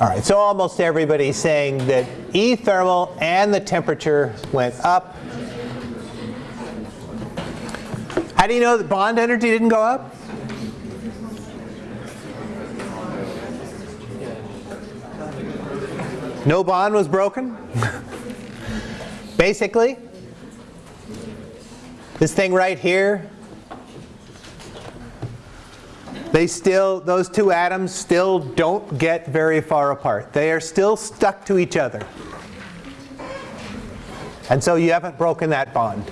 All right, so almost everybody's saying that E thermal and the temperature went up. How do you know that bond energy didn't go up? No bond was broken? Basically, this thing right here, they still, those two atoms still don't get very far apart. They are still stuck to each other. And so you haven't broken that bond.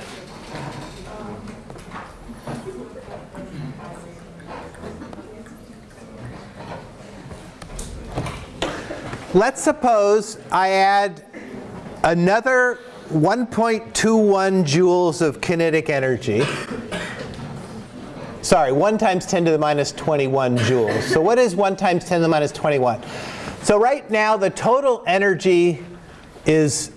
Let's suppose I add another 1.21 joules of kinetic energy. Sorry, 1 times 10 to the minus 21 joules. So what is 1 times 10 to the minus 21? So right now the total energy is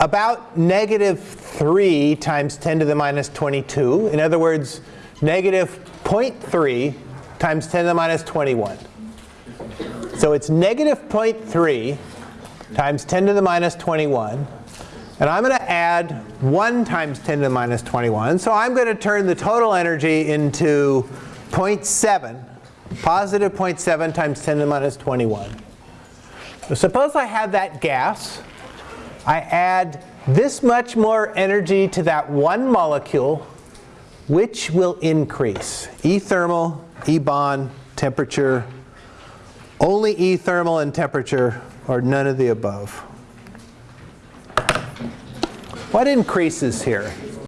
about negative 3 times 10 to the minus 22. In other words, negative 0.3 times 10 to the minus 21. So it's negative 0.3 times 10 to the minus 21. And I'm going to add 1 times 10 to the minus 21. So I'm going to turn the total energy into 0.7, positive 0.7 times 10 to the minus 21. So suppose I have that gas. I add this much more energy to that one molecule, which will increase? E thermal, E bond, temperature, only E thermal and temperature, or none of the above. What increases here?